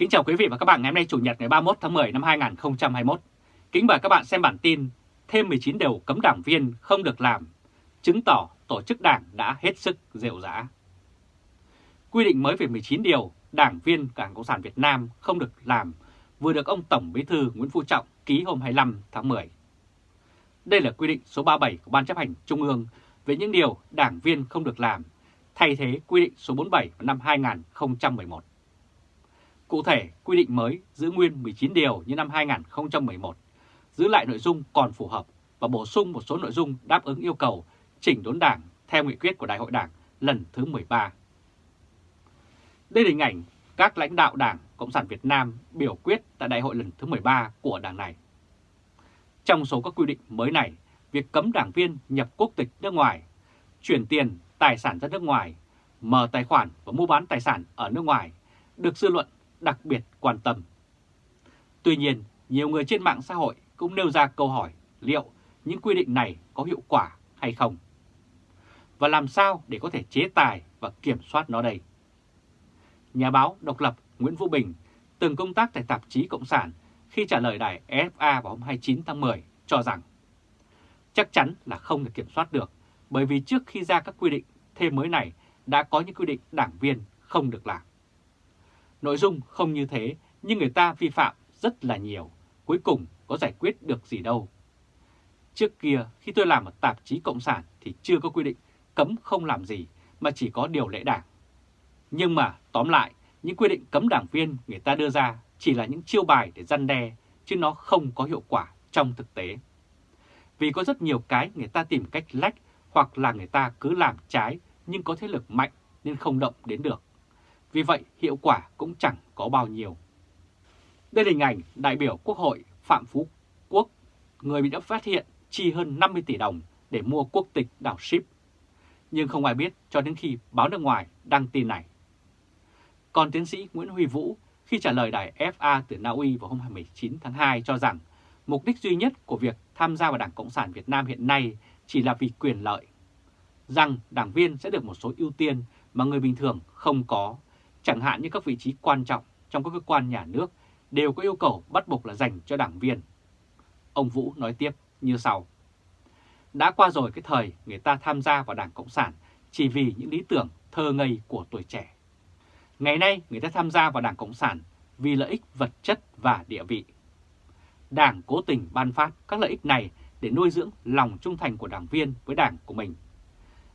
Kính chào quý vị và các bạn ngày hôm nay Chủ nhật ngày 31 tháng 10 năm 2021. Kính mời các bạn xem bản tin thêm 19 điều cấm đảng viên không được làm, chứng tỏ tổ chức đảng đã hết sức rệu rã. Quy định mới về 19 điều đảng viên Đảng Cộng sản Việt Nam không được làm vừa được ông Tổng Bí thư Nguyễn Phú Trọng ký hôm 25 tháng 10. Đây là quy định số 37 của Ban chấp hành Trung ương về những điều đảng viên không được làm, thay thế quy định số 47 năm 2011. Cụ thể, quy định mới giữ nguyên 19 điều như năm 2011, giữ lại nội dung còn phù hợp và bổ sung một số nội dung đáp ứng yêu cầu chỉnh đốn đảng theo nghị quyết của Đại hội Đảng lần thứ 13. Đây là hình ảnh các lãnh đạo Đảng Cộng sản Việt Nam biểu quyết tại Đại hội lần thứ 13 của đảng này. Trong số các quy định mới này, việc cấm đảng viên nhập quốc tịch nước ngoài, chuyển tiền, tài sản ra nước ngoài, mở tài khoản và mua bán tài sản ở nước ngoài được dư luận đặc biệt quan tâm. Tuy nhiên, nhiều người trên mạng xã hội cũng nêu ra câu hỏi liệu những quy định này có hiệu quả hay không? Và làm sao để có thể chế tài và kiểm soát nó đây? Nhà báo độc lập Nguyễn Vũ Bình từng công tác tại tạp chí Cộng sản khi trả lời đài FA vào hôm 29 tháng 10 cho rằng chắc chắn là không thể kiểm soát được bởi vì trước khi ra các quy định thêm mới này đã có những quy định đảng viên không được làm. Nội dung không như thế nhưng người ta vi phạm rất là nhiều, cuối cùng có giải quyết được gì đâu. Trước kia khi tôi làm ở tạp chí Cộng sản thì chưa có quy định cấm không làm gì mà chỉ có điều lệ đảng. Nhưng mà tóm lại, những quy định cấm đảng viên người ta đưa ra chỉ là những chiêu bài để răn đe, chứ nó không có hiệu quả trong thực tế. Vì có rất nhiều cái người ta tìm cách lách hoặc là người ta cứ làm trái nhưng có thế lực mạnh nên không động đến được. Vì vậy hiệu quả cũng chẳng có bao nhiêu. Đây là hình ảnh đại biểu Quốc hội Phạm Phú Quốc, người bị đã phát hiện chi hơn 50 tỷ đồng để mua quốc tịch đảo ship. Nhưng không ai biết cho đến khi báo nước ngoài đăng tin này. Còn tiến sĩ Nguyễn Huy Vũ khi trả lời đài FA từ Na Uy vào hôm 29 tháng 2 cho rằng mục đích duy nhất của việc tham gia vào Đảng Cộng sản Việt Nam hiện nay chỉ là vì quyền lợi. Rằng đảng viên sẽ được một số ưu tiên mà người bình thường không có, chẳng hạn như các vị trí quan trọng trong các cơ quan nhà nước đều có yêu cầu bắt buộc là dành cho đảng viên. Ông Vũ nói tiếp như sau. Đã qua rồi cái thời người ta tham gia vào Đảng Cộng sản chỉ vì những lý tưởng thơ ngây của tuổi trẻ. Ngày nay người ta tham gia vào Đảng Cộng sản vì lợi ích vật chất và địa vị. Đảng cố tình ban phát các lợi ích này để nuôi dưỡng lòng trung thành của đảng viên với đảng của mình.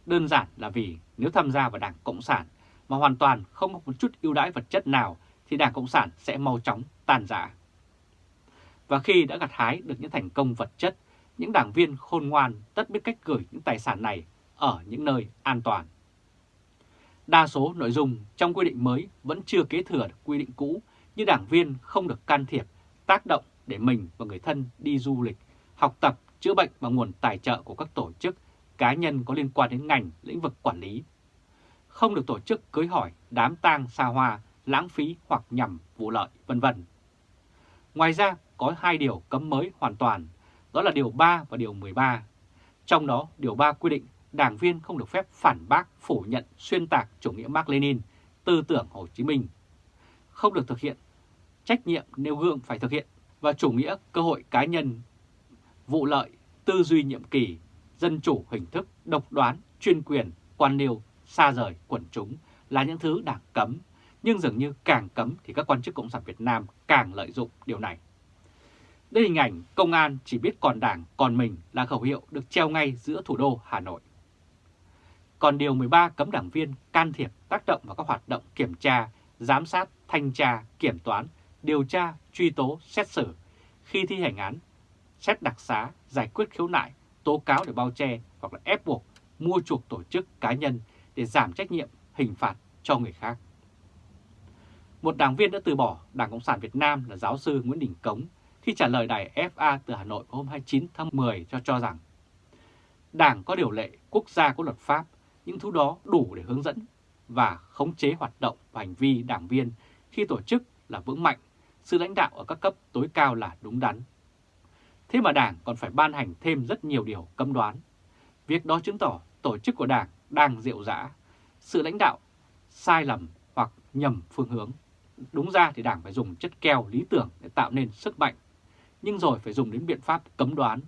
Đơn giản là vì nếu tham gia vào Đảng Cộng sản mà hoàn toàn không có một chút ưu đãi vật chất nào thì Đảng Cộng sản sẽ mau chóng tàn rã. Và khi đã gặt hái được những thành công vật chất, những đảng viên khôn ngoan tất biết cách gửi những tài sản này ở những nơi an toàn. Đa số nội dung trong quy định mới vẫn chưa kế thừa được quy định cũ như đảng viên không được can thiệp, tác động để mình và người thân đi du lịch, học tập, chữa bệnh bằng nguồn tài trợ của các tổ chức, cá nhân có liên quan đến ngành, lĩnh vực quản lý. Không được tổ chức cưới hỏi, đám tang xa hoa, lãng phí hoặc nhằm vụ lợi, vân vân. Ngoài ra, có hai điều cấm mới hoàn toàn, đó là Điều 3 và Điều 13. Trong đó, Điều 3 quy định đảng viên không được phép phản bác, phủ nhận, xuyên tạc chủ nghĩa Mark Lenin, tư tưởng Hồ Chí Minh. Không được thực hiện trách nhiệm nêu gương phải thực hiện và chủ nghĩa cơ hội cá nhân, vụ lợi, tư duy nhiệm kỳ, dân chủ hình thức, độc đoán, chuyên quyền, quan liêu, xa rời quần chúng là những thứ đảng cấm, nhưng dường như càng cấm thì các quan chức Cộng sản Việt Nam càng lợi dụng điều này. Đây hình ảnh công an chỉ biết còn đảng còn mình là khẩu hiệu được treo ngay giữa thủ đô Hà Nội. Còn Điều 13 cấm đảng viên can thiệp tác động vào các hoạt động kiểm tra, giám sát, thanh tra, kiểm toán, điều tra, truy tố, xét xử khi thi hành án, xét đặc xá, giải quyết khiếu nại, tố cáo để bao che hoặc là ép buộc mua chuộc tổ chức cá nhân để giảm trách nhiệm hình phạt cho người khác. Một đảng viên đã từ bỏ Đảng Cộng sản Việt Nam là giáo sư Nguyễn Đình Cống khi trả lời đài FA từ Hà Nội hôm 29 tháng 10 cho cho rằng Đảng có điều lệ, quốc gia có luật pháp, những thứ đó đủ để hướng dẫn và khống chế hoạt động và hành vi đảng viên khi tổ chức là vững mạnh, sự lãnh đạo ở các cấp tối cao là đúng đắn. Thế mà Đảng còn phải ban hành thêm rất nhiều điều cấm đoán. Việc đó chứng tỏ tổ chức của Đảng đang rượu rã, sự lãnh đạo sai lầm hoặc nhầm phương hướng. Đúng ra thì Đảng phải dùng chất keo lý tưởng để tạo nên sức mạnh, nhưng rồi phải dùng đến biện pháp cấm đoán.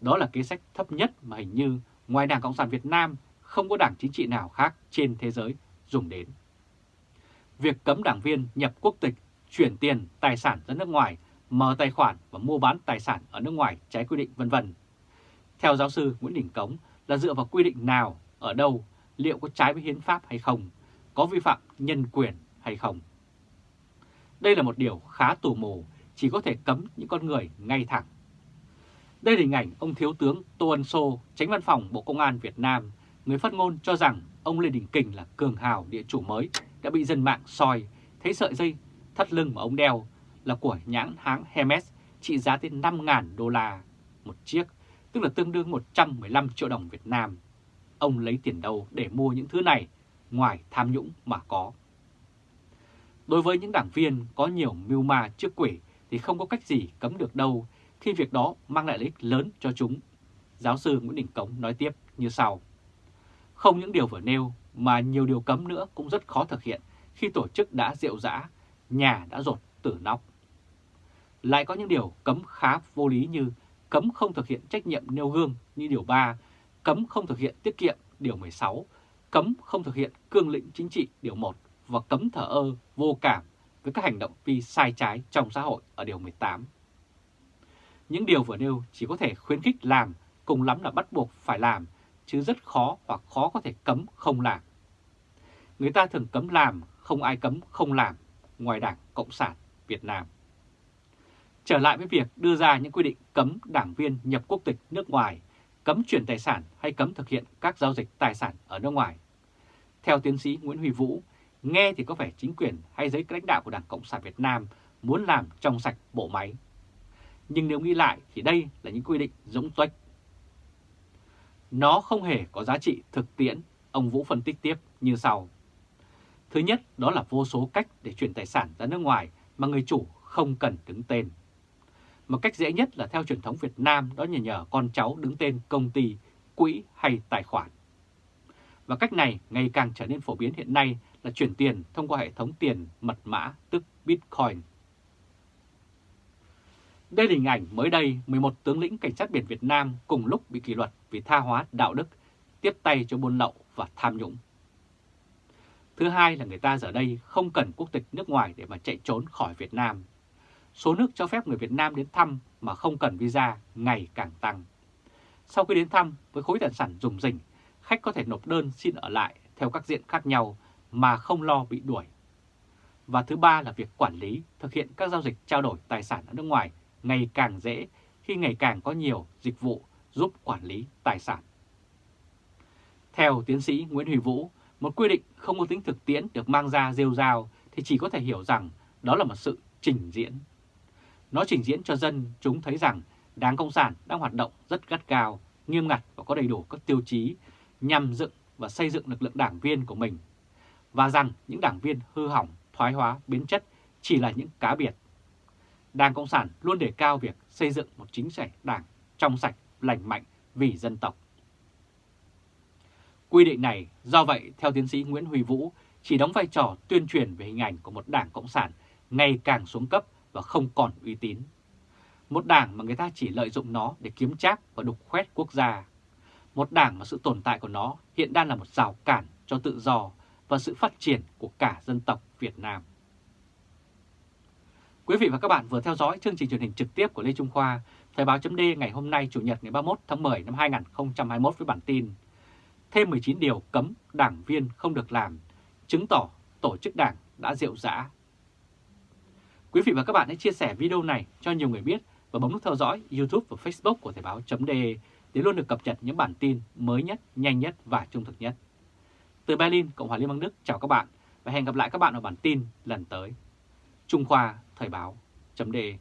Đó là kế sách thấp nhất mà hình như ngoài Đảng Cộng sản Việt Nam không có đảng chính trị nào khác trên thế giới dùng đến. Việc cấm đảng viên nhập quốc tịch, chuyển tiền, tài sản ra nước ngoài, mở tài khoản và mua bán tài sản ở nước ngoài trái quy định vân vân. Theo giáo sư Nguyễn Đình Cống là dựa vào quy định nào, ở đâu, liệu có trái với hiến pháp hay không, có vi phạm nhân quyền hay không. Đây là một điều khá tù mù, chỉ có thể cấm những con người ngay thẳng. Đây là hình ảnh ông Thiếu tướng Tô Ân Sô, tránh văn phòng Bộ Công an Việt Nam, người phát ngôn cho rằng ông Lê Đình Kình là cường hào địa chủ mới đã bị dân mạng soi, thấy sợi dây thắt lưng mà ông đeo là của nhãn hãng Hermes trị giá tới 5.000 đô la một chiếc, tức là tương đương 115 triệu đồng Việt Nam. Ông lấy tiền đâu để mua những thứ này ngoài tham nhũng mà có. Đối với những đảng viên có nhiều mưu ma trước quỷ thì không có cách gì cấm được đâu khi việc đó mang lại lợi ích lớn cho chúng. Giáo sư Nguyễn Đình Cống nói tiếp như sau. Không những điều vừa nêu mà nhiều điều cấm nữa cũng rất khó thực hiện khi tổ chức đã rượu dã, nhà đã rột tử nóc. Lại có những điều cấm khá vô lý như cấm không thực hiện trách nhiệm nêu gương như điều 3, cấm không thực hiện tiết kiệm điều 16, cấm không thực hiện cương lĩnh chính trị điều 1 và cấm thở ơ, vô cảm với các hành động vi sai trái trong xã hội ở điều 18. Những điều vừa nêu chỉ có thể khuyến khích làm, cùng lắm là bắt buộc phải làm, chứ rất khó hoặc khó có thể cấm không làm. Người ta thường cấm làm, không ai cấm không làm, ngoài Đảng Cộng sản Việt Nam. Trở lại với việc đưa ra những quy định cấm đảng viên nhập quốc tịch nước ngoài, cấm chuyển tài sản hay cấm thực hiện các giao dịch tài sản ở nước ngoài. Theo tiến sĩ Nguyễn Huy Vũ, nghe thì có vẻ chính quyền hay giới lãnh đạo của Đảng Cộng sản Việt Nam muốn làm trong sạch bộ máy. Nhưng nếu nghĩ lại thì đây là những quy định giống tuếch. Nó không hề có giá trị thực tiễn, ông Vũ phân tích tiếp như sau. Thứ nhất đó là vô số cách để chuyển tài sản ra nước ngoài mà người chủ không cần đứng tên. Một cách dễ nhất là theo truyền thống Việt Nam đó nhờ nhờ con cháu đứng tên công ty, quỹ hay tài khoản. Và cách này ngày càng trở nên phổ biến hiện nay là chuyển tiền thông qua hệ thống tiền mật mã tức Bitcoin. Đây là hình ảnh mới đây 11 tướng lĩnh cảnh sát biển Việt Nam cùng lúc bị kỷ luật vì tha hóa đạo đức, tiếp tay cho buôn lậu và tham nhũng. Thứ hai là người ta giờ đây không cần quốc tịch nước ngoài để mà chạy trốn khỏi Việt Nam. Số nước cho phép người Việt Nam đến thăm mà không cần visa ngày càng tăng. Sau khi đến thăm với khối tài sản dùng rỉnh, khách có thể nộp đơn xin ở lại theo các diện khác nhau mà không lo bị đuổi. Và thứ ba là việc quản lý, thực hiện các giao dịch trao đổi tài sản ở nước ngoài ngày càng dễ khi ngày càng có nhiều dịch vụ giúp quản lý tài sản. Theo tiến sĩ Nguyễn Huy Vũ, một quy định không có tính thực tiễn được mang ra rêu rao thì chỉ có thể hiểu rằng đó là một sự trình diễn. Nó trình diễn cho dân chúng thấy rằng Đảng Cộng sản đang hoạt động rất gắt gao, nghiêm ngặt và có đầy đủ các tiêu chí nhằm dựng và xây dựng lực lượng đảng viên của mình, và rằng những đảng viên hư hỏng, thoái hóa, biến chất chỉ là những cá biệt. Đảng Cộng sản luôn đề cao việc xây dựng một chính sách đảng trong sạch, lành mạnh vì dân tộc. Quy định này do vậy theo tiến sĩ Nguyễn Huy Vũ chỉ đóng vai trò tuyên truyền về hình ảnh của một đảng Cộng sản ngày càng xuống cấp và không còn uy tín. Một đảng mà người ta chỉ lợi dụng nó để kiếm trác và đục khoét quốc gia. Một đảng mà sự tồn tại của nó hiện đang là một rào cản cho tự do và sự phát triển của cả dân tộc Việt Nam. Quý vị và các bạn vừa theo dõi chương trình truyền hình trực tiếp của Lê Trung Khoa, Thời báo chấm ngày hôm nay Chủ nhật ngày 31 tháng 10 năm 2021 với bản tin Thêm 19 điều cấm đảng viên không được làm, chứng tỏ tổ chức đảng đã rượu rã. Quý vị và các bạn hãy chia sẻ video này cho nhiều người biết và bấm nút theo dõi YouTube và Facebook của Thời báo.de để luôn được cập nhật những bản tin mới nhất, nhanh nhất và trung thực nhất. Từ Berlin, Cộng hòa Liên bang Đức chào các bạn và hẹn gặp lại các bạn ở bản tin lần tới. Trung Khoa Thời báo.de